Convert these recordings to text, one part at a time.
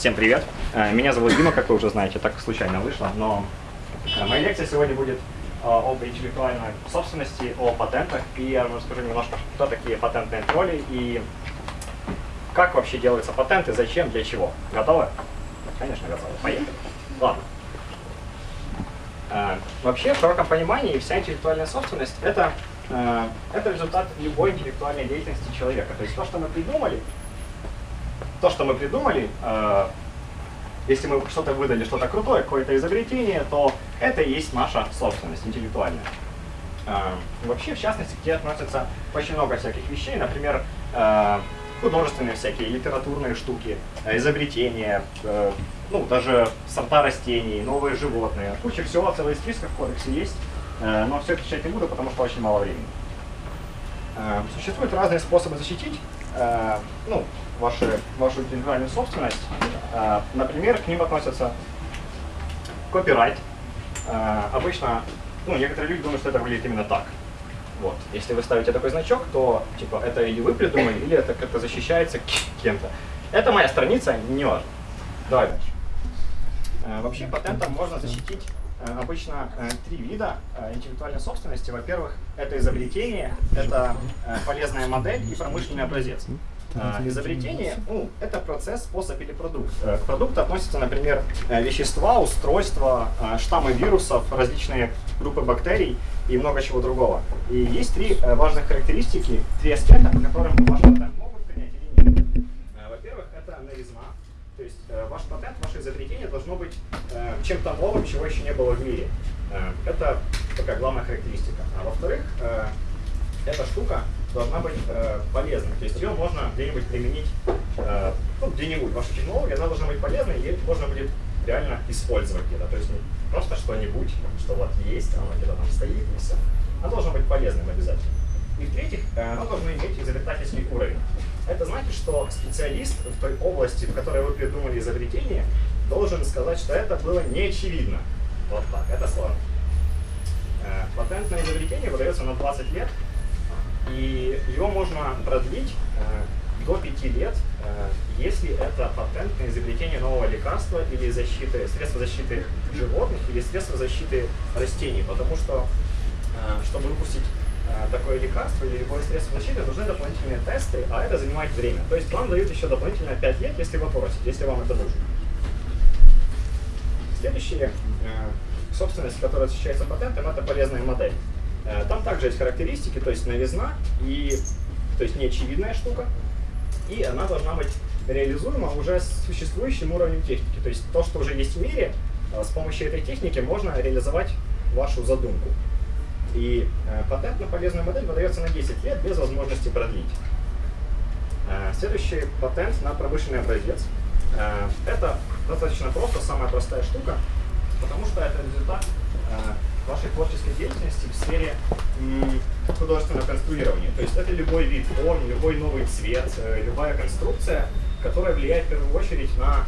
Всем привет! Э, Меня зовут Дима, как вы уже знаете, так случайно вышло, но э, моя лекция сегодня будет э, об интеллектуальной собственности, о патентах, и я вам расскажу немножко, кто такие патентные тролли и как вообще делаются патенты, зачем, для чего. Готовы? Конечно, готовы. Поехали. Ладно. Вообще, в широком понимании, вся интеллектуальная собственность — это, это результат любой интеллектуальной деятельности человека. То есть то, что мы придумали, то, что мы придумали, э, если мы что-то выдали, что-то крутое, какое-то изобретение, то это и есть наша собственность интеллектуальная. Э, вообще, в частности, к ней относятся очень много всяких вещей, например, э, художественные всякие, литературные штуки, э, изобретения, э, ну, даже сорта растений, новые животные. Куча всего, целый список в кодексе есть, э, но все это читать не буду, потому что очень мало времени. Э, Существуют разные способы защитить э, ну, ваши, вашу интеллектуальную собственность. Э, Например, к ним относятся копирайт. Обычно, ну, некоторые люди думают, что это выглядит именно так. Вот. Если вы ставите такой значок, то типа это или вы придумали, или это как-то защищается кем-то. Это моя страница, не важно. Давай дальше. Вообще патентом можно защитить обычно э, три вида э, интеллектуальной собственности. Во-первых, это изобретение, это э, полезная модель и промышленный образец. Э, Изобретение, ну, это процесс, способ или продукт. Э, К продукту относятся, например, э, вещества, устройства, э, штаммы вирусов, различные группы бактерий и много чего другого. И есть три э, важных характеристики, три аспекта, по которым ваш патент могут принять или нет. Э, Во-первых, это новизна. То есть э, ваш патент, ваше изобретение должно быть э, чем-то новым, чего еще не было в мире. Э, это такая главная характеристика. А во-вторых, э, эта штука должна быть э, полезной. То есть ее можно где-нибудь применить, э, ну, где-нибудь. Ваша технология, она должна быть полезной, и ее можно будет реально использовать где-то. То есть не просто что-нибудь, что вот есть, оно где-то там стоит, и все. Оно должно быть полезным обязательно. И в-третьих, э, оно должно иметь изобретательский уровень. Это значит, что специалист в той области, в которой вы придумали изобретение, должен сказать, что это было неочевидно. Вот так, это сложно. Э, Патент на изобретение выдается на 20 лет, и его можно продлить э, до 5 лет, э, если это патент на изобретение нового лекарства или защиты, средства защиты животных или средства защиты растений, потому что, чтобы выпустить такое лекарство или любое средство защиты, нужны дополнительные тесты, а это занимает время. То есть вам дают еще дополнительно 5 лет, если вы просите, если вам это нужно. Следующая э, собственность, которая защищается патентом, это полезная модель. Э, Там также есть характеристики, то есть новизна и то есть неочевидная штука, и она должна быть реализуема уже с существующим уровнем техники. То есть то, что уже есть в мире, э, с помощью этой техники можно реализовать вашу задумку. И э, патент на полезную модель выдается на 10 лет без возможности продлить. Э, Следующий патент на промышленный образец. Э, Это достаточно просто, самая простая штука, потому что это результат вашей творческой деятельности в сфере художественного конструирования. То есть это любой вид форм, любой новый цвет, любая конструкция, которая влияет в первую очередь на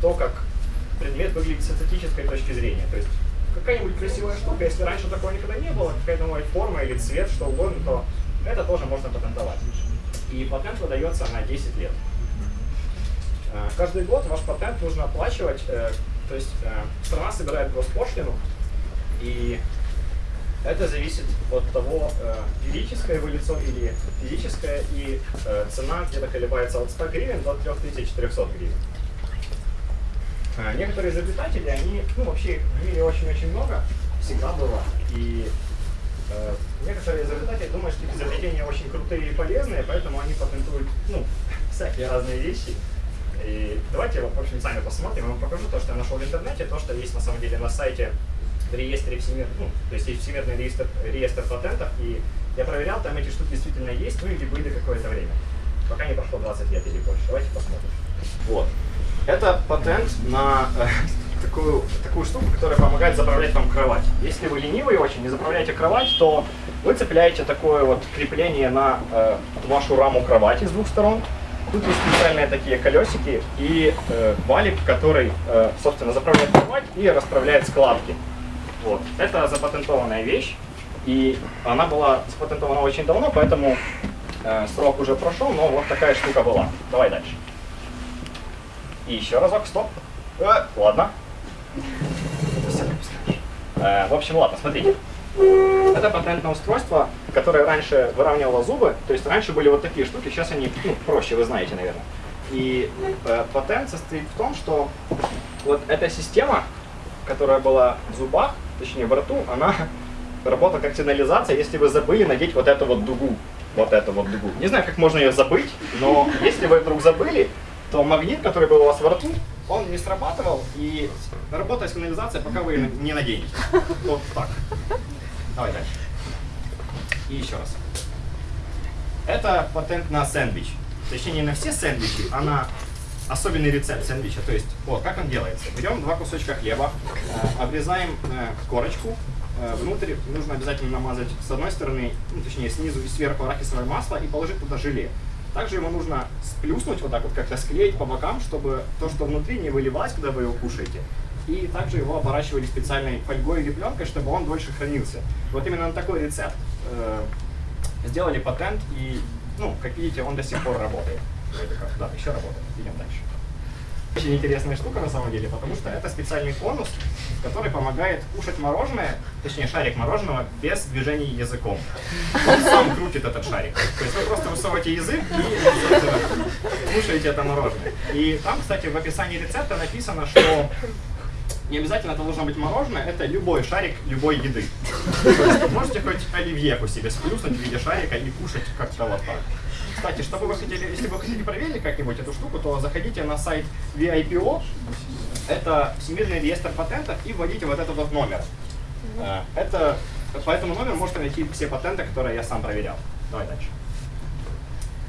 то, как предмет выглядит с эстетической точки зрения. То есть какая-нибудь красивая штука, если раньше такого никогда не было, какая-то новая форма или цвет, что угодно, то это тоже можно патентовать. И патент выдается на 10 лет. Э, Каждый год ваш патент нужно оплачивать, э, то есть э, страна собирает госпошлину, и это зависит от того, юридическое вы лицо или физическое, и цена где-то колебается от 100 гривен до 3400 гривен. Э, Некоторые изобретатели, они, ну вообще их в мире очень-очень много, всегда было, и э, некоторые изобретатели думают, что их изобретения очень крутые и полезные, поэтому они патентуют, ну, всякие разные вещи. И давайте, в общем, сами посмотрим, я вам покажу то, что я нашел в интернете, то, что есть на самом деле на сайте в реестре всемирных, ну, то есть есть всемирный реестр, реестр патентов, и я проверял, там эти штуки действительно есть, ну или были какое-то время, пока не прошло 20 лет или больше. Давайте посмотрим. Вот. Это патент на э, такую, такую штуку, которая помогает заправлять вам кровать. Если вы ленивый очень и заправляете кровать, то вы цепляете такое вот крепление на э, вашу раму кровати с двух сторон. Тут есть специальные такие колесики и э, валик, который, э, собственно, заправляет кровать и расправляет складки. Вот. Это запатентованная вещь, и она была запатентована очень давно, поэтому э, срок уже прошел, но вот такая штука была. Давай дальше. И еще разок, стоп. Э, ладно. Э, в общем, ладно, смотрите. Это патентное устройство, которое раньше выравнивало зубы. То есть раньше были вот такие штуки, сейчас они ну, проще, вы знаете, наверное. И э, патент состоит в том, что вот эта система, которая была в зубах, точнее в рту, она работала как сигнализация, если вы забыли надеть вот эту вот дугу. Вот эту вот дугу. Не знаю, как можно ее забыть, но если вы вдруг забыли, то магнит, который был у вас во рту, он не срабатывал, и работает сигнализация, пока вы не наденете. Вот так. Давай дальше. И еще раз. Это патент на сэндвич. Точнее, не на все сэндвичи, а на особенный рецепт сэндвича. То есть, вот, как он делается. Берем два кусочка хлеба, э, обрезаем э, корочку, э, внутрь нужно обязательно намазать с одной стороны, ну, точнее, снизу и сверху арахисовое масло и положить туда желе. Также его нужно сплюснуть вот так вот, как-то склеить по бокам, чтобы то, что внутри, не выливалось, когда вы его кушаете. И также его оборачивали специальной фольгой или пленкой, чтобы он дольше хранился. Вот именно на такой рецепт э, сделали патент, и, ну, как видите, он до сих пор работает. Да, еще работает. Идем дальше. Очень интересная штука на самом деле, потому что это специальный конус, который помогает кушать мороженое, точнее шарик мороженого, без движения языком. Он сам крутит этот шарик. То есть вы просто высовываете язык и кушаете это мороженое. И там, кстати, в описании рецепта написано, что не обязательно это должно быть мороженое, это любой шарик любой еды. То есть можете хоть оливьеху себе сплюснуть в виде шарика и кушать как-то вот так. Кстати, чтобы вы хотели, если вы хотите проверить как-нибудь эту штуку, то заходите на сайт VIPO, это Всемирный реестр патентов, и вводите вот этот вот номер. Э, это, по этому номеру можете найти все патенты, которые я сам проверял. Давай дальше.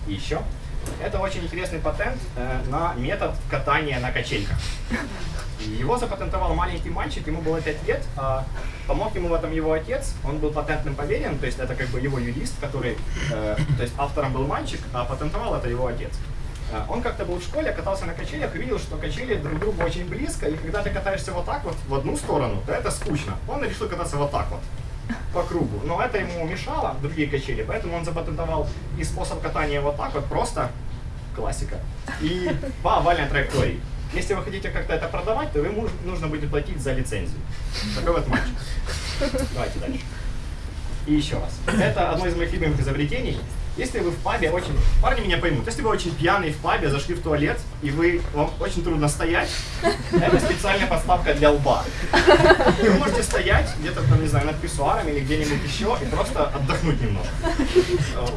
И еще. Это очень интересный патент э, на метод катания на качельках. Его запатентовал маленький мальчик, ему было 5 лет, а помог ему в этом его отец, он был патентным поверенным, то есть это как бы его юрист, который, э, то есть автором был мальчик, а патентовал это его отец. Э, он как-то был в школе, катался на качелях, видел, что качели друг другу очень близко, и когда ты катаешься вот так вот в одну сторону, то это скучно. Он решил кататься вот так вот по кругу. Но это ему мешало, другие качели, поэтому он запатентовал и способ катания вот так вот, просто классика, и по овальной траектории. Если вы хотите как-то это продавать, то вы нужно будет платить за лицензию. Такой вот мальчик. Давайте дальше. И еще раз. Это одно из моих любимых изобретений. Если вы в пабе очень... Парни меня поймут. Если вы очень пьяный в пабе, зашли в туалет, и вы вам очень трудно стоять, это специальная подставка для лба. И вы можете стоять где-то там, не знаю, над писсуаром или где-нибудь еще и просто отдохнуть немного.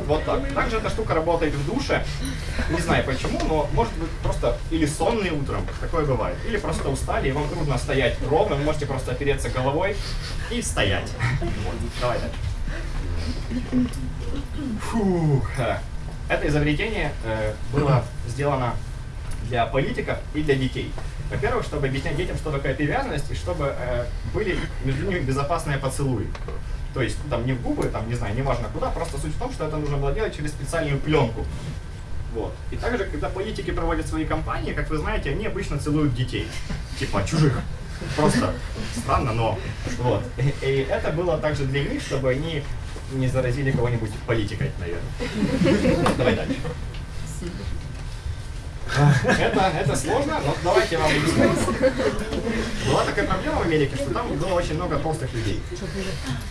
Вот так. Также эта штука работает в душе. Не знаю почему, но может быть просто или сонный утром, такое бывает, или просто устали, и вам трудно стоять ровно, вы можете просто опереться головой и стоять. Вот. Давай дальше. Фух. Это изобретение э, было сделано для политиков и для детей. Во-первых, чтобы объяснять детям, что такое привязанность, и чтобы э, были между ними безопасные поцелуи. То есть, там не в губы, там, не знаю, неважно куда, просто суть в том, что это нужно было делать через специальную пленку. Вот. И также, когда политики проводят свои кампании, как вы знаете, они обычно целуют детей. Типа чужих. Просто странно, но вот. И, и это было также для них, чтобы они не заразили кого-нибудь политикой, наверное. Давай дальше. Это, это сложно, но давайте вам объясню. Была такая проблема в Америке, что там было очень много толстых людей.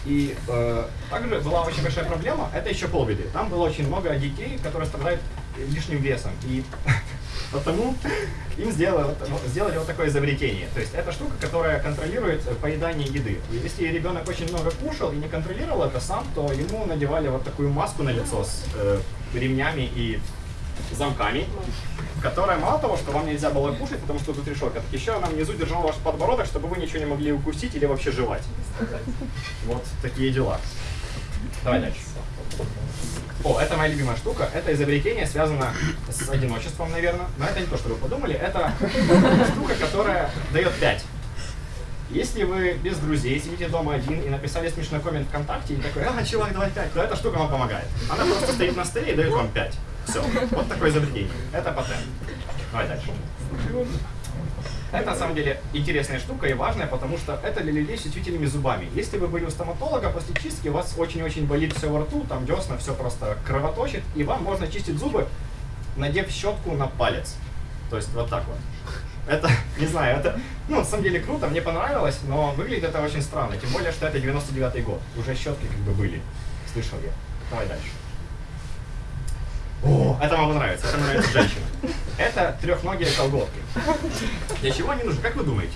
И э, также была очень большая проблема, это еще полбеды. Там было очень много детей, которые страдают лишним весом. И потому им сделали, сделали вот такое изобретение. То есть это штука, которая контролирует поедание еды. Если ребенок очень много кушал и не контролировал это сам, то ему надевали вот такую маску на лицо с э, ремнями и замками, которая мало того, что вам нельзя было кушать, потому что тут решетка, так еще она внизу держала ваш подбородок, чтобы вы ничего не могли укусить или вообще жевать. Вот такие дела. Давай дальше. О, это моя любимая штука. Это изобретение связано с одиночеством, наверное. Но это не то, что вы подумали. Это штука, которая дает 5. Если вы без друзей сидите дома один и написали смешной коммент ВКонтакте и такой, а, чувак, давай 5, то эта штука вам помогает. Она просто стоит на столе и дает вам 5. Все. Вот такое изобретение. Это патент. Давай дальше. Это на самом деле интересная штука и важная, потому что это для людей с чувствительными зубами. Если вы были у стоматолога после чистки, у вас очень-очень болит все во рту, там десна, все просто кровоточит, и вам можно чистить зубы, надев щетку на палец. То есть вот так вот. Это, не знаю, это, ну, на самом деле круто, мне понравилось, но выглядит это очень странно. Тем более, что это 99-й год. Уже щетки как бы были. Слышал я. Давай дальше. О, это вам нравится, это нравится женщина. Это трехногие колготки. Для чего они нужны, как вы думаете?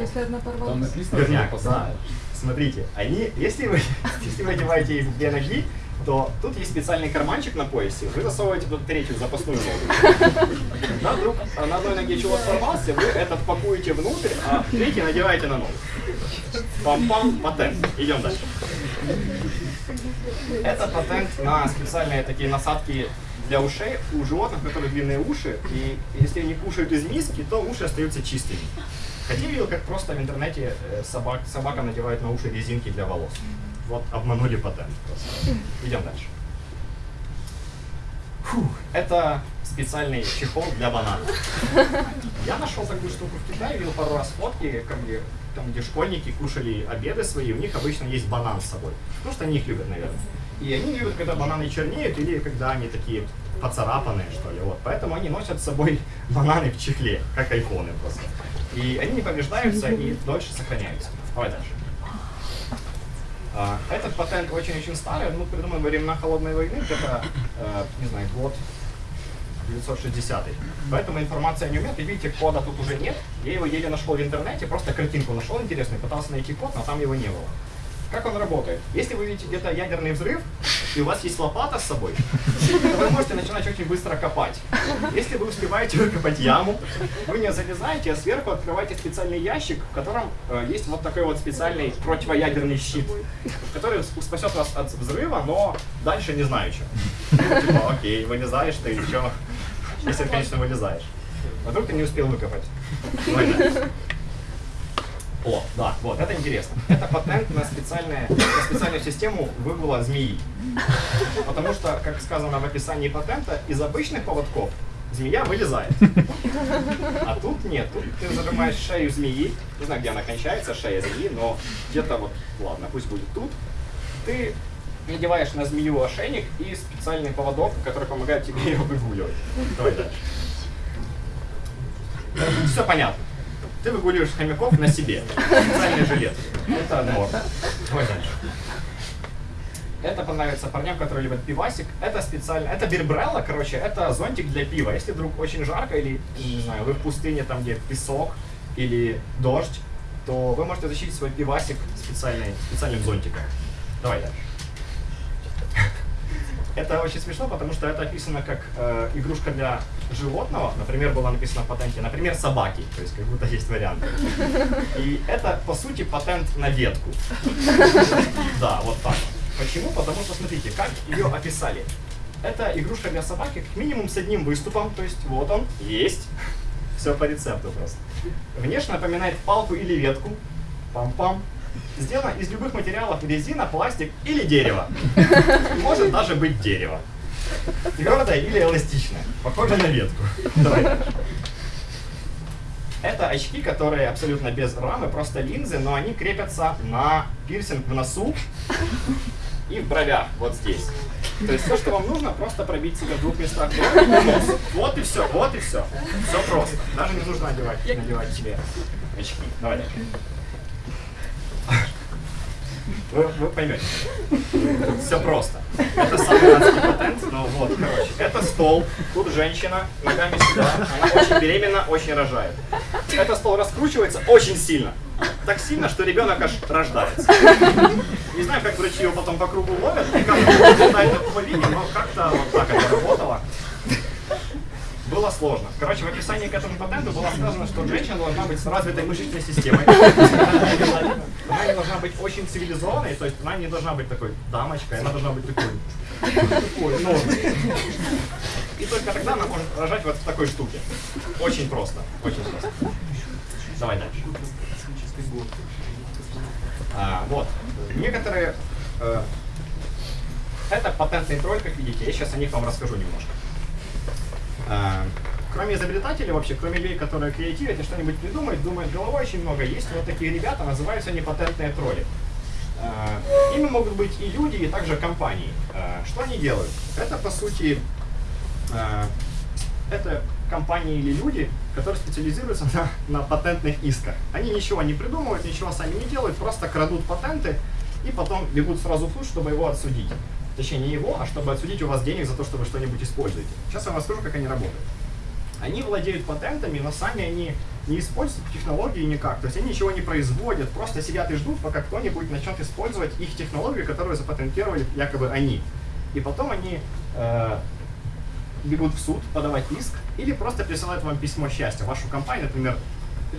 Если одна Там порвалась. написано, Верняк, да. Смотрите, они, если вы, если вы одеваете их две ноги, то тут есть специальный карманчик на поясе, вы засовываете тут третью запасную ногу. На, вдруг, на одной ноге чулок сорвался, вы этот пакуете внутрь, а третий надеваете на ногу. Пам-пам, патент. Идем дальше. Это патент на специальные такие насадки для ушей у животных, у которых длинные уши, и если они кушают из миски, то уши остаются чистыми. Хотя видел, как просто в интернете э, собак, собака надевает на уши резинки для волос. Вот обманули патент просто. Идем дальше. Фух, это специальный чехол для бананов. Я нашел такую штуку в Китае, видел пару раз фотки, как где, там, где школьники кушали обеды свои, у них обычно есть банан с собой. Потому что они их любят, наверное. И они любят, когда бананы чернеют или когда они такие поцарапанные, что ли. Вот. Поэтому они носят с собой бананы в чехле, как айфоны просто. И они не повреждаются и дольше сохраняются. Давай дальше. А, Этот патент очень-очень старый, ну, придуман во времена Холодной войны, это, э, не знаю, год 960 Поэтому информация не умеет, и видите, кода тут уже нет. Я его еле нашел в интернете, просто картинку нашел интересную, пытался найти код, но там его не было. Как он работает? Если вы видите где-то ядерный взрыв, и у вас есть лопата с собой, то вы можете начинать очень быстро копать. Если вы успеваете выкопать яму, вы не залезаете, а сверху открываете специальный ящик, в котором э, есть вот такой вот специальный противоядерный щит, который спасет вас от взрыва, но дальше не знаю. Ну, Типа, окей, и что? Если, конечно, вылезаешь. А вдруг ты не успел выкопать. О, да, вот, это интересно. Это патент на, специальное, на специальную систему выгула змеи. Потому что, как сказано в описании патента, из обычных поводков змея вылезает. А тут нет. Тут ты зажимаешь шею змеи. Не знаю, где она кончается, шея змеи, но где-то вот, ладно, пусть будет тут. Ты надеваешь на змею ошейник и специальный поводок, который помогает тебе ее выгуливать. Давай дальше. Все понятно. Ты выгуливаешь хомяков на себе. Специальный жилет. Это норм. Давай дальше. Это понравится парням, которые любят пивасик. Это специально, это бирбрелла, короче, это зонтик для пива. Если вдруг очень жарко или, не знаю, вы в пустыне, там где песок или дождь, то вы можете защитить свой пивасик специальной, специальным зонтиком. Давай дальше. Это очень смешно, потому что это описано как э, игрушка для животного. Например, было написано в патенте, например, собаки. То есть как будто есть варианты. И это, по сути, патент на ветку. Да, вот так. Почему? Потому что, смотрите, как ее описали. Это игрушка для собаки, как минимум с одним выступом. То есть вот он, есть. Все по рецепту просто. Внешне напоминает палку или ветку. Пам-пам. Сделано из любых материалов резина, пластик или дерево. Может даже быть дерево. Твердое или эластичное. Похоже на ветку. Давай. Это очки, которые абсолютно без рамы, просто линзы, но они крепятся на пирсинг в носу и в бровях, вот здесь. То есть все, что вам нужно, просто пробить себе в двух местах. Вот и все, вот и все. Все просто. Даже не нужно одевать, надевать себе очки. Давай. Вы, вы поймете. Все просто. Это самый адский патент, но вот, короче. Это стол, тут женщина, ногами сюда, она очень беременна, очень рожает. Этот стол раскручивается очень сильно. Так сильно, что ребенок аж рождается. Не знаю, как врачи его потом по кругу ловят, и как это по линии, но как-то вот так это работало. Было сложно. Короче, в описании к этому патенту было сказано, что женщина должна быть с развитой мышечной системой. Она не должна быть очень цивилизованной, то есть она не должна быть такой дамочкой, она должна быть такой, такой нормой. И только тогда она может рожать вот в такой штуке. Очень просто, очень просто. Давай дальше. А, вот. Некоторые... э, это патентный тролль, как видите. Я сейчас о них вам расскажу немножко. А, Кроме изобретателей вообще, кроме людей, которые креативят и что-нибудь придумают, думают головой очень много, есть вот такие ребята, называются они патентные тролли. А, Ими могут быть и люди, и также компании. А, Что они делают? Это, по сути, это компании или люди, которые специализируются на, на патентных исках. Они ничего не придумывают, ничего сами не делают, просто крадут патенты и потом бегут сразу в суд, чтобы его отсудить. Точнее, не его, а чтобы отсудить у вас денег за то, что вы что-нибудь используете. Сейчас я вам расскажу, как они работают. Они владеют патентами, но сами они не используют технологии никак. То есть они ничего не производят, просто сидят и ждут, пока кто-нибудь начнет использовать их технологию, которую запатентировали якобы они. И потом они э, бегут в суд подавать иск или просто присылают вам письмо счастья. Вашу компанию, например,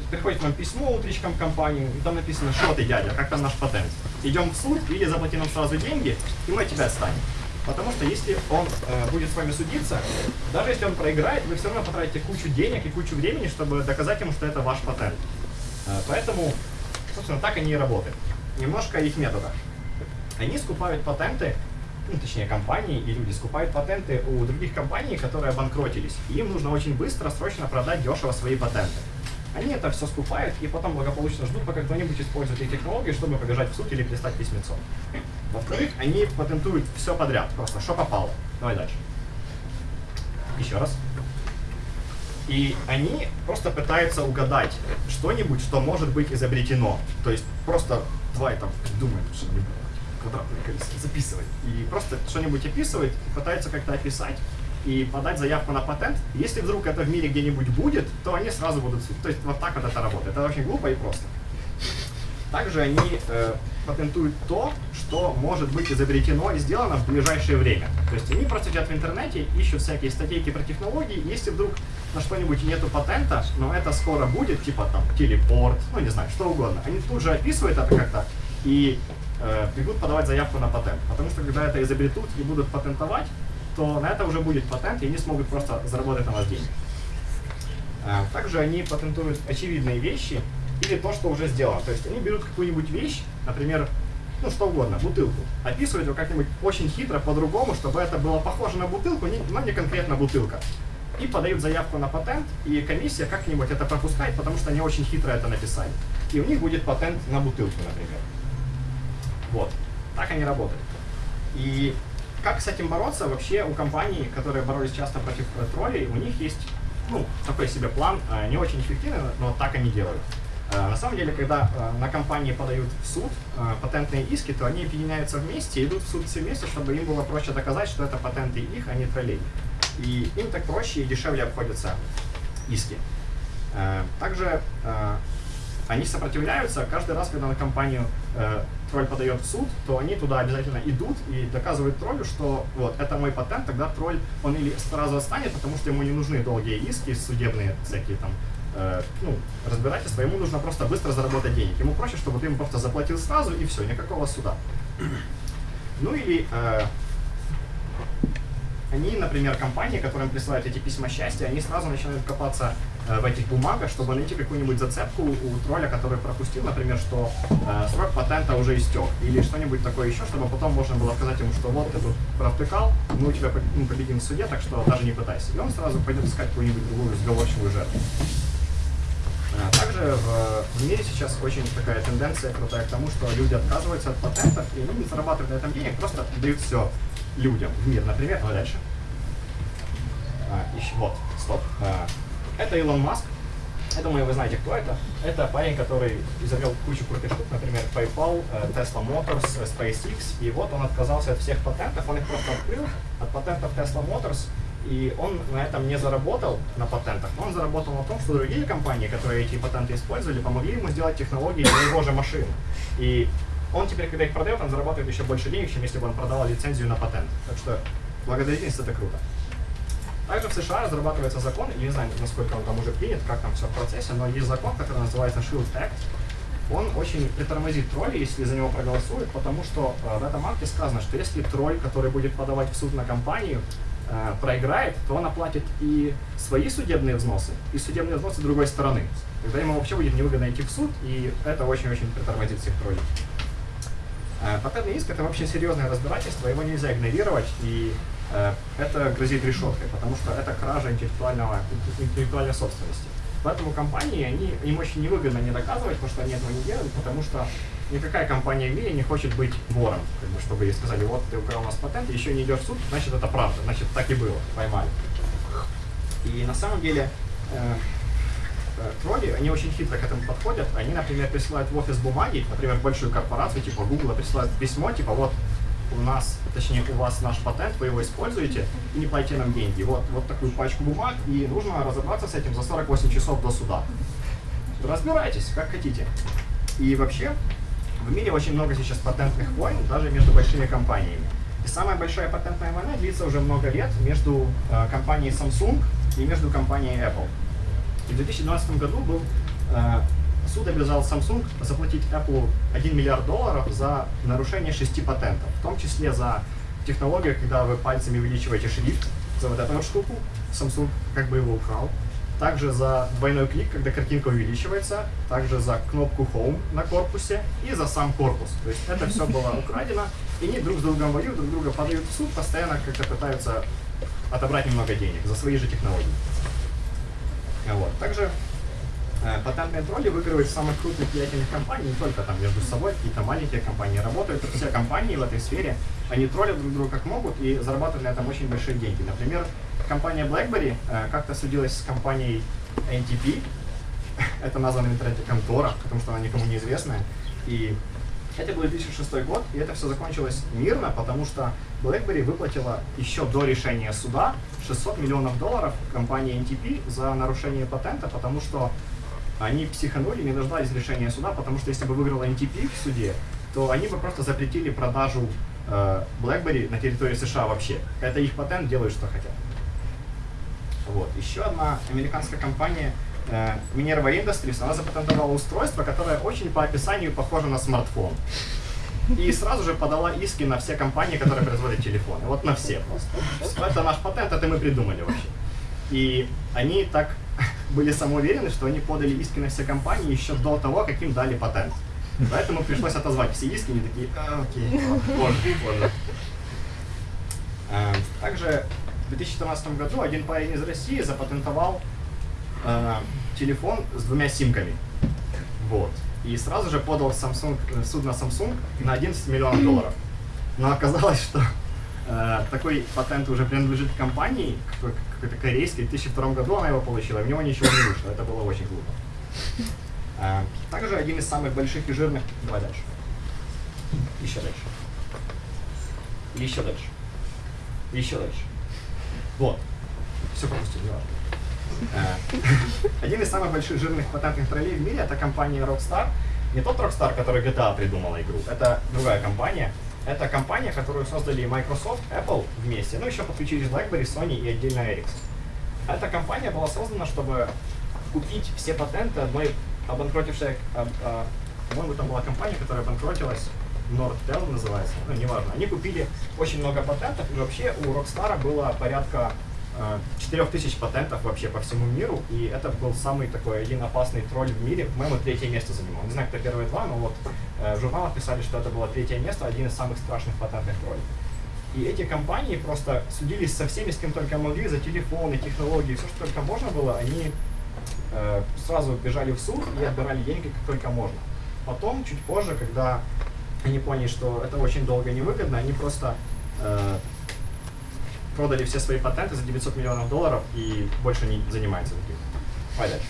приходит вам письмо утречком в компанию, и там написано, что ты, дядя, как там наш патент. Идем в суд или заплати нам сразу деньги, и мы от тебя отстанем. Потому что если он э, будет с вами судиться, даже если он проиграет, вы все равно потратите кучу денег и кучу времени, чтобы доказать ему, что это ваш патент. Э, поэтому, собственно, так они и работают. Немножко их методах. Они скупают патенты, ну, точнее, компании и люди скупают патенты у других компаний, которые обанкротились. И им нужно очень быстро, срочно продать дешево свои патенты. Они это все скупают и потом благополучно ждут, пока кто-нибудь использует их технологии, чтобы побежать в суд или пристать письмецо. Во-вторых, они патентуют все подряд, просто что попало. Давай дальше. Еще раз. И они просто пытаются угадать что-нибудь, что может быть изобретено. То есть просто давай там думаем что-нибудь квадратное колесо, записывать. И просто что-нибудь описывать, пытаются как-то описать и подать заявку на патент. Если вдруг это в мире где-нибудь будет, то они сразу будут... То есть вот так вот это работает. Это очень глупо и просто. Также они э, патентуют то, что может быть изобретено и сделано в ближайшее время. То есть они просто сидят в интернете, ищут всякие статейки про технологии, если вдруг на что-нибудь нету патента, но это скоро будет, типа там телепорт, ну не знаю, что угодно. Они тут же описывают это как-то и э, бегут подавать заявку на патент. Потому что когда это изобретут и будут патентовать, то на это уже будет патент, и они смогут просто заработать на вас деньги. Э, также они патентуют очевидные вещи, или то, что уже сделано. То есть они берут какую-нибудь вещь, например, ну что угодно, бутылку, описывают ее как-нибудь очень хитро, по-другому, чтобы это было похоже на бутылку, но не конкретно бутылка. И подают заявку на патент, и комиссия как-нибудь это пропускает, потому что они очень хитро это написали. И у них будет патент на бутылку, например. Вот. Так они работают. И как с этим бороться? Вообще у компаний, которые боролись часто против троллей, у них есть ну, такой себе план, э, не очень эффективный, но так они делают. Э, на самом деле, когда э, на компании подают в суд э, патентные иски, то они объединяются вместе идут в суд все вместе, чтобы им было проще доказать, что это патенты их, а не троллей. И им так проще и дешевле обходятся иски. Также они сопротивляются каждый раз, когда на компанию тролль подает в суд, то они туда обязательно идут и доказывают троллю, что вот, это мой патент, тогда тролль, он или сразу отстанет, потому что ему не нужны долгие иски, судебные всякие там э, ну, разбирательство, ему нужно просто быстро заработать денег. Ему проще, чтобы ты ему просто заплатил сразу и все, никакого суда. Ну или э, они, например, компании, которым присылают эти письма счастья, они сразу начинают копаться э, в этих бумагах, чтобы найти какую-нибудь зацепку у тролля, который пропустил, например, что э, срок патента уже истек, или что-нибудь такое еще, чтобы потом можно было сказать ему, что вот ты тут провтыкал, мы у тебя ну, победим в суде, так что даже не пытайся. И он сразу пойдет искать какую-нибудь другую сговорчивую жертву. А, также в, в мире сейчас очень такая тенденция крутая к тому, что люди отказываются от патентов, и они не зарабатывают на этом денег, просто дают все людям в мир. Например, ну дальше. А, еще, вот, стоп. А, это Илон Маск. Я думаю, вы знаете, кто это. Это парень, который изобрел кучу крутых штук, например, PayPal, э, Tesla Motors, э, SpaceX. И вот он отказался от всех патентов, он их просто открыл. От патентов Tesla Motors и он на этом не заработал, на патентах, но он заработал на том, что другие компании, которые эти патенты использовали, помогли ему сделать технологии для его же машин. И он теперь, когда их продает, он зарабатывает еще больше денег, чем если бы он продавал лицензию на патент. Так что благодарительность это круто. Также в США разрабатывается закон, я не знаю, насколько он там уже принят, как там все в процессе, но есть закон, который называется Shield Act. Он очень притормозит тролли, если за него проголосуют, потому что э, в этом акте сказано, что если тролль, который будет подавать в суд на компанию, э, проиграет, то он оплатит и свои судебные взносы, и судебные взносы другой стороны. Тогда ему вообще будет невыгодно идти в суд, и это очень-очень притормозит всех троллей. Э, патентный иск – это вообще серьезное разбирательство, его нельзя игнорировать, и это грозит решеткой, потому что это кража интеллектуального, интеллектуальной собственности. Поэтому компании, они, им очень невыгодно не доказывать, потому что они этого не делают, потому что никакая компания в мире не хочет быть вором, как бы, чтобы ей сказали, вот ты украл у нас патент, еще не идешь в суд, значит это правда, значит так и было, поймали. И на самом деле э, э, тролли, они очень хитро к этому подходят. Они, например, присылают в офис бумаги, например, большую корпорацию, типа Google, присылают письмо, типа вот у нас, точнее, у вас наш патент, вы его используете, и не платите нам деньги. Вот, вот такую пачку бумаг, и нужно разобраться с этим за 48 часов до суда. Разбирайтесь, как хотите. И вообще, в мире очень много сейчас патентных войн, даже между большими компаниями. И самая большая патентная война длится уже много лет между э, компанией Samsung и между компанией Apple. И в 2012 году был э, суд обязал Samsung заплатить Apple 1 миллиард долларов за нарушение шести патентов, в том числе за технологию, когда вы пальцами увеличиваете шрифт, за вот эту вот штуку, Samsung как бы его украл. Также за двойной клик, когда картинка увеличивается, также за кнопку Home на корпусе и за сам корпус. То есть это все было украдено, и они друг с другом воюют, друг друга подают в суд, постоянно как-то пытаются отобрать немного денег за свои же технологии. Вот. Также патентные тролли выигрывают самых крупных влиятельных компаний, не только там между собой, какие-то маленькие компании работают, все компании в этой сфере, они троллят друг друга как могут и зарабатывают на этом очень большие деньги. Например, компания BlackBerry э, как-то судилась с компанией NTP, это названо в интернете контора, потому что она никому не известная, и это был 2006 год, и это все закончилось мирно, потому что BlackBerry выплатила еще до решения суда 600 миллионов долларов компании NTP за нарушение патента, потому что они психанули, не дождались решения суда, потому что если бы выиграла NTP в суде, то они бы просто запретили продажу э, BlackBerry на территории США вообще. Это их патент, делают что хотят. Вот. Еще одна американская компания э, Minerva Industries, она запатентовала устройство, которое очень по описанию похоже на смартфон. И сразу же подала иски на все компании, которые производят телефоны. Вот на все просто. Это наш патент, это мы придумали вообще. И они так были самоуверены, что они подали иски на все компании еще до того, как им дали патент. Поэтому пришлось отозвать все иски, они такие, а, окей, позже, позже. Э, Также в 2014 году один парень из России запатентовал э, телефон с двумя симками. Вот. И сразу же подал Samsung, э, суд на Samsung на 11 миллионов долларов. Но оказалось, что такой патент уже принадлежит компании, какой- какой-то корейской, в 2002 году она его получила, и в него ничего не вышло. Это было очень глупо. Э, также один из самых больших и жирных... Давай дальше. Еще дальше. Еще дальше. Еще дальше. Вот. Все пропустил, не важно. Э, Один из самых больших жирных патентных троллей в мире это компания Rockstar. Не тот Rockstar, который GTA придумала игру, это другая компания. Это компания, которую создали Microsoft, Apple вместе, ну еще подключились BlackBerry, Sony и отдельно Ericsson. Эта компания была создана, чтобы купить все патенты одной обанкротившей, а, а, по-моему, там была компания, которая обанкротилась, Nortel называется, ну, неважно. Они купили очень много патентов, и вообще у Rockstar было порядка 4000 патентов вообще по всему миру, и это был самый такой один опасный тролль в мире, по-моему, третье место занимал. Не знаю, кто первые два, но вот э, в журналах писали, что это было третье место, один из самых страшных патентных троллей. И эти компании просто судились со всеми, с кем только могли, за телефоны, технологии, все, что только можно было, они э, сразу бежали в суд и отбирали деньги как только можно. Потом, чуть позже, когда они поняли, что это очень долго и невыгодно, они просто э, продали все свои патенты за 900 миллионов долларов и больше не занимаются таким. Давай дальше.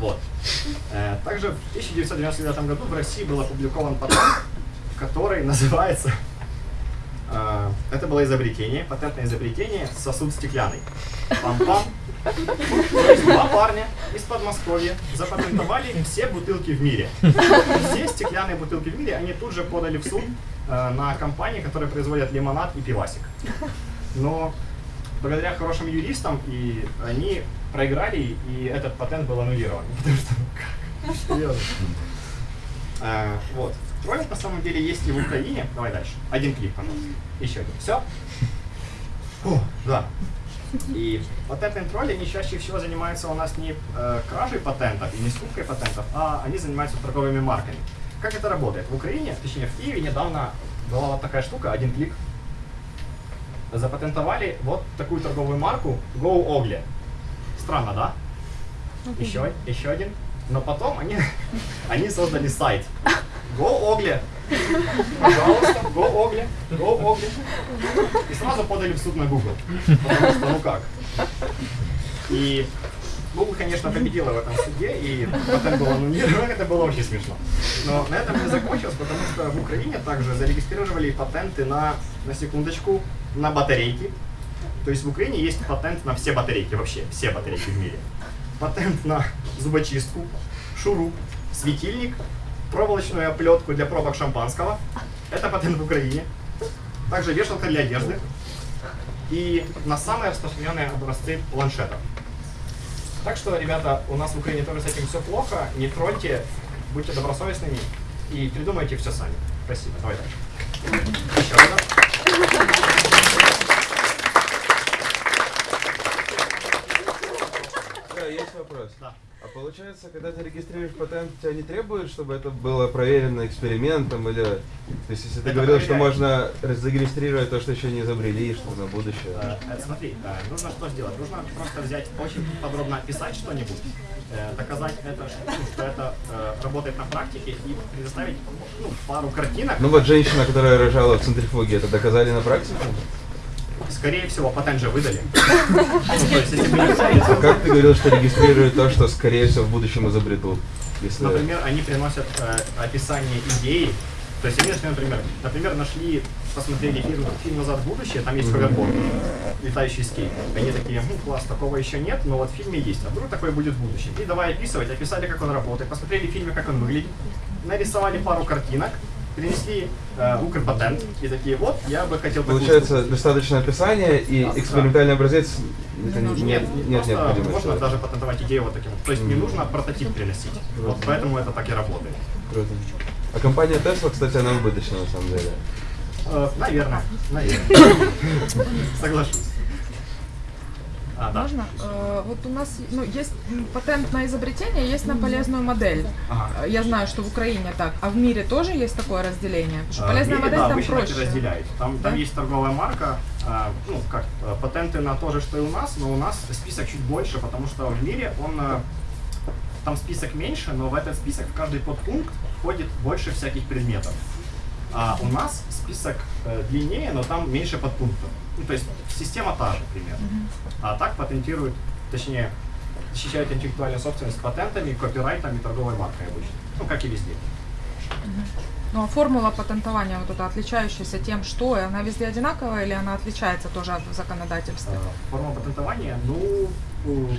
Вот. Э, также в 1999 году в России был опубликован патент, который называется э, это было изобретение, патентное изобретение, сосуд стеклянный. Пам-пам. То есть два парня из Подмосковья запатентовали все бутылки в мире. Все стеклянные бутылки в мире, они тут же подали в суд э, на компании, которые производят лимонад и пивасик. Но благодаря хорошим юристам и они проиграли, и этот патент был аннулирован. Потому что, ну как? Э, Вот. Троллинг на самом деле есть и в Украине. Давай дальше. Один клип, пожалуйста. Еще один. Все? О, да. И патентные тролли, они чаще всего занимаются у нас не э, кражей патентов и не скупкой патентов, а они занимаются торговыми марками. Как это работает? В Украине, точнее в Киеве недавно была вот такая штука, один клик. Запатентовали вот такую торговую марку Go Ogle. Странно, да? Еще, еще один. Но потом они, они создали сайт Go Ogle Пожалуйста, go Огли, go Огли. И сразу подали в суд на Google. Потому что, ну как. И Google, конечно, победила в этом суде, и патент был аннулирован, это было очень смешно. Но на этом не закончилось, потому что в Украине также зарегистрировали патенты на, на секундочку, на батарейки. То есть в Украине есть патент на все батарейки, вообще все батарейки в мире. Патент на зубочистку, шуруп, светильник, проволочную оплетку для пробок шампанского. Это патент в Украине. Также вешалка для одежды. И на самые распространенные образцы планшетов. Так что, ребята, у нас в Украине тоже с этим все плохо. Не тролльте, будьте добросовестными и придумайте все сами. Спасибо. Давай дальше. Еще раз. Да, есть вопрос. Да. А получается, когда ты регистрируешь патент, тебя не требует, чтобы это было проверено экспериментом или... То есть, если ты Это говорил, что можно зарегистрировать то, что еще не изобрели, что на будущее. Э, э, Смотри, э, нужно что сделать? Нужно просто взять, очень подробно описать что-нибудь, э, доказать это, что что это э, работает на практике и предоставить ну, пару картинок. Ну вот женщина, которая рожала в центрифуге, это доказали на практике? Скорее всего, патент же выдали. Ну, если А как ты говорил, что регистрируют то, что, скорее всего, в будущем изобретут? Если... Например, они приносят э, описание идеи. То есть они нашли, например, например, нашли, посмотрели фильм, фильм «Назад в будущее», там есть ховерборд, летающий скейт. Они такие, ну класс, такого еще нет, но вот в фильме есть, а вдруг такой будет в будущем. И давай описывать, описали, как он работает, посмотрели в фильме, как он выглядит, нарисовали пару картинок, принесли э, Укрпатент и такие, вот, я бы хотел Получается, штуку». достаточно описания и экспериментальный образец это не- Нет, нет, нет просто необходимости. можно даже патентовать идею вот таким. То есть не нужно прототип приносить. Вот поэтому это так и работает. Круто. А компания Tesla, кстати, она убыточна на самом деле. Э, наверное, наверное. Соглашусь. А, да. Можно? Э, Вот у нас ну, есть патент на изобретение, есть на полезную модель. Ага. Э, Я знаю, что в Украине так. А в мире тоже есть такое разделение? Потому что А, полезная мире, модель да, там проще. разделяют. Там, там Да? есть торговая марка, а, ну как, э, патенты на то же, что и у нас, но у нас список чуть больше, потому что в мире он, э, там список меньше, но в этот список в каждый подпункт входит больше всяких предметов. А у нас список э, длиннее, но там меньше подпунктов. Ну, то есть система та же примерно. А так патентируют, точнее, защищают интеллектуальную собственность патентами, копирайтами, торговой маркой обычно. Ну, как и везде. Ну а формула патентования вот эта отличающаяся тем, что она везде одинаковая или она отличается тоже от законодательства? Э, Форма патентования, ну, э,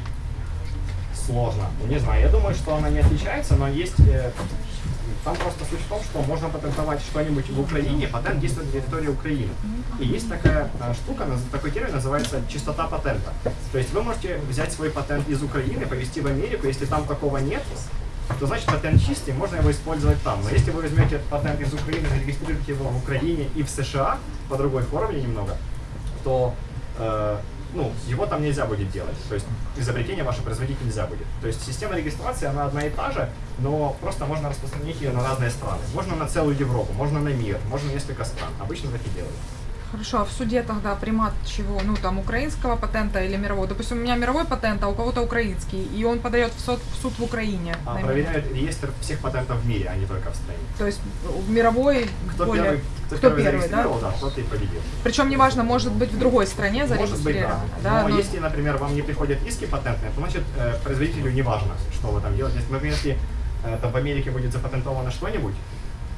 сложно. Ну, не знаю, я думаю, что она не отличается, но есть... Там просто суть в том, что можно патентовать что-нибудь в Украине, патент действует на территории Украины. И есть такая э, штука, такой термин называется чистота патента. То есть вы можете взять свой патент из Украины, повезти в Америку, если там такого нет, то значит патент чистый, можно его использовать там. Но если вы возьмете патент из Украины, зарегистрируете его в Украине и в США по другой формуле немного, то э, ну, его там нельзя будет делать. То есть изобретение ваше производить нельзя будет. То есть система регистрации, она одна и та же, но просто можно распространить ее на разные страны. Можно на целую Европу, можно на мир, можно несколько стран. Обычно так и делают. Хорошо, а в суде тогда примат чего? Ну там украинского патента или мирового? Допустим, у меня мировой патент, а у кого-то украинский, и он подает в суд в, суд в Украине. А проверяют реестр всех патентов в мире, а не только в стране. То есть в мировой Кто более... первый, кто, кто первый, первый, да? зарегистрировал, да, тот и победил. Причем неважно, может быть в другой стране Может быть, да. зарегистрировано. да, Но но- если, например, вам не приходят иски патентные, то значит э, производителю не важно, что вы там делаете. Если, например, если э, там в Америке будет запатентовано что-нибудь,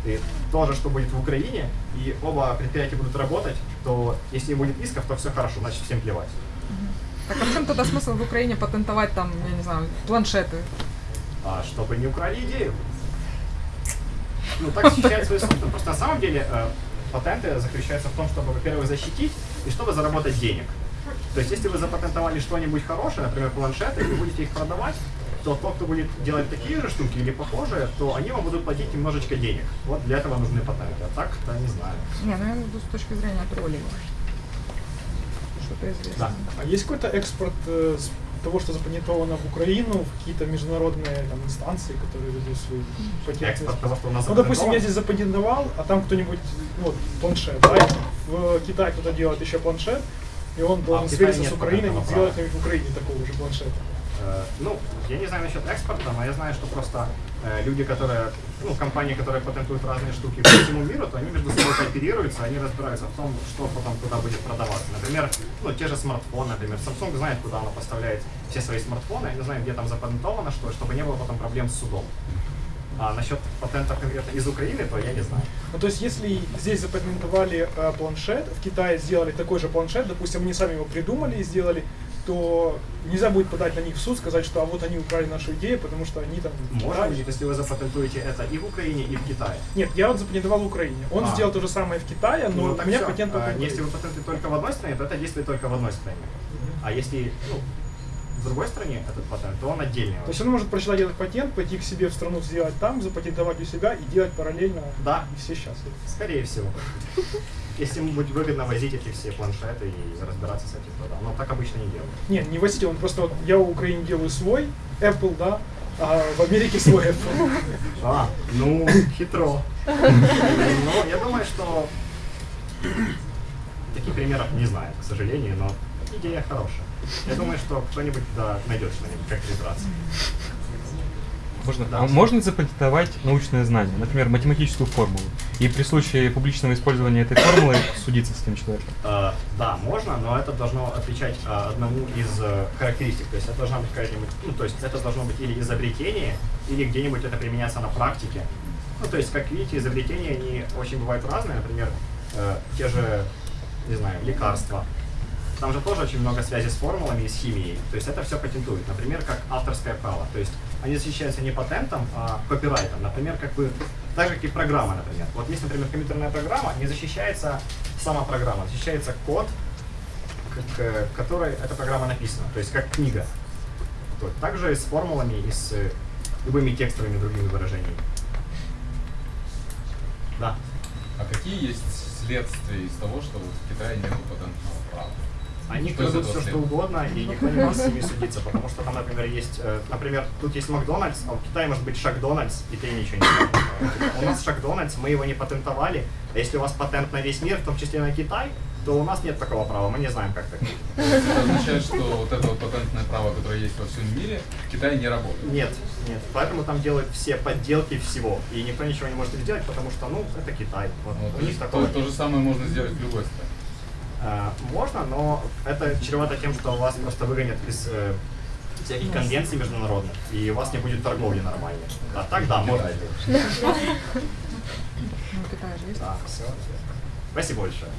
и то же, что будет в Украине, и оба предприятия будут работать, то если не будет исков, то все хорошо, значит всем плевать. Так а в чем тогда смысл в Украине патентовать там, я не знаю, планшеты? А чтобы не украли идею. Ну, так защищает свой собственность. Просто на самом деле э, патенты заключаются в том, чтобы, во-первых, защитить и чтобы заработать денег. То есть, если вы запатентовали что-нибудь хорошее, например, планшеты, и вы будете их продавать, то тот, кто будет делать такие же штуки или похожие, то они вам будут платить немножечко денег. Вот для этого нужны патенты. А так-то не знаю. Не, ну я виду с точки зрения троллинга. Что-то известно. Да. А есть какой-то экспорт э, того, что запатентовано в Украину, в какие-то международные там, инстанции, которые ведут свои патенты? Экспорт того, что у нас Ну, допустим, я здесь запатентовал, а там кто-нибудь, ну, вот, планшет, да, в Китае кто-то делает еще планшет, и он должен А свериться с Украиной и патентного сделать в Украине такого же планшета. Э, Ну, я не знаю насчет экспорта, но я знаю, что просто э, люди, которые, ну, компании, которые патентуют разные штуки по всему миру, то они между собой кооперируются, они разбираются в том, что потом куда будет продаваться. Например, ну, те же смартфоны, например. Samsung знает, куда она поставляет все свои смартфоны, они знают, где там запатентовано что, чтобы не было потом проблем с судом. А насчет патентов конкретно из Украины, то я не знаю. Ну, то есть, если здесь запатентовали э, планшет, в Китае сделали такой же планшет, допустим, они сами его придумали и сделали, то нельзя будет подать на них в суд, сказать, что а вот они украли нашу идею, потому что они там... Можно будет, если вы запатентуете это и в Украине, и в Китае. Нет, я вот запатентовал в Украине. Он А. сделал то же самое в Китае, но Ну, у меня всё. патент А, Если вы патентуете только в одной стране, то это действует только в одной стране. А если ну, в другой стране этот патент, то он отдельный. То есть он может прочитать этот патент, пойти к себе в страну, сделать там, запатентовать у себя и делать параллельно. Да. И все счастливы. Скорее всего. Если ему будет выгодно возить эти все планшеты и разбираться с этим, то да. Но так обычно не делают. Нет, не возите, он просто вот я в Украине делаю свой Apple, да, а в Америке свой Apple. А, ну, хитро. Но я думаю, что таких примеров не знаю, к сожалению, но идея хорошая. Я думаю, что кто-нибудь да, найдет что-нибудь, как разобраться. Можно, Да. а можно запатентовать научное знание, например, математическую формулу, и при случае публичного использования этой формулы судиться с этим человеком? Э, да, можно, но это должно отвечать э, одному из э, характеристик. То есть это должна быть какая-нибудь, ну, то есть это должно быть или изобретение, или где-нибудь это применяться на практике. Ну, то есть, как видите, изобретения, они очень бывают разные. Например, э, те же, не знаю, лекарства. Там же тоже очень много связи с формулами и с химией. То есть это все патентуют. Например, как авторское право. То есть они защищаются не патентом, а копирайтом. Например, как бы так же, как и программа, например. Вот есть, например, компьютерная программа, не защищается сама программа, защищается код, к- к- которой эта программа написана, то есть как книга. То- Также и с формулами и с э, любыми текстовыми другими выражениями. Да. А какие есть следствия из того, что вот в Китае нет патентного права? Они крадут все, что угодно, и никто не может с ними судиться, потому что там, например, есть, э, например, тут есть Макдональдс, а в Китае может быть Шакдональдс, и ты ничего не знаешь. У нас Шакдональдс, мы его не патентовали, а если у вас патент на весь мир, в том числе на Китай, то у нас нет такого права, мы не знаем, как так. То это означает, что вот это вот патентное право, которое есть во всем мире, в Китае не работает. Нет, нет, поэтому там делают все подделки всего, и никто ничего не может сделать, потому что, ну, это Китай, вот, Ну, у то, них есть такого то, то же самое можно сделать в любой стране. Э, Можно, но это чревато тем, что вас просто выгонят из э, всяких конвенций международных, и у вас не будет торговли нормальной. А так, да, можно. Ну. Да, все. Спасибо большое.